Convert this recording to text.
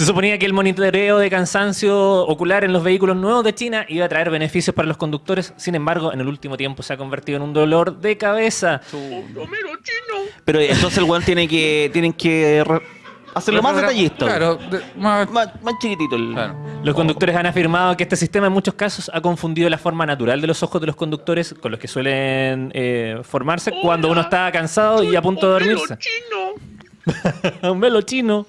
Se suponía que el monitoreo de cansancio ocular en los vehículos nuevos de China iba a traer beneficios para los conductores. Sin embargo, en el último tiempo se ha convertido en un dolor de cabeza. Pero entonces el weón tiene que, tienen que hacerlo más detallista. Claro, de- más- Más, más chiquitito el. claro. Los conductores han afirmado que este sistema en muchos casos ha confundido la forma natural de los ojos de los conductores con los que suelen eh, formarse cuando uno está cansado y a punto de dormirse. un velo chino.